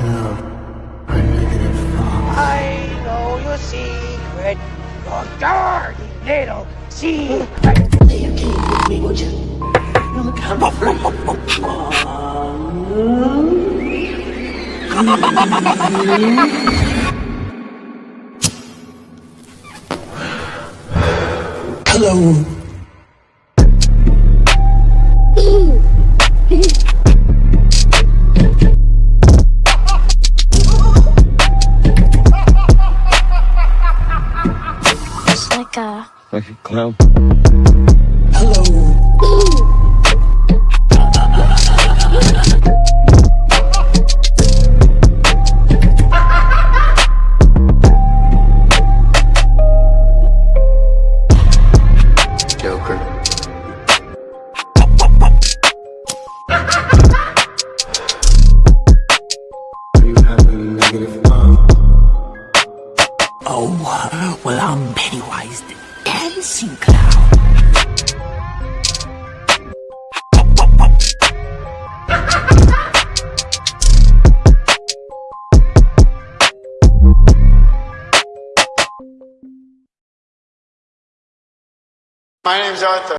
have a negative thought. I know your secret, your dirty little secret. Play a game with me, would you? You'll come of three. Hello. Like a clown. Hello. Joker. Are you having negative thoughts? Oh, well, I'm Pennywise the dancing clown. My name's Arthur.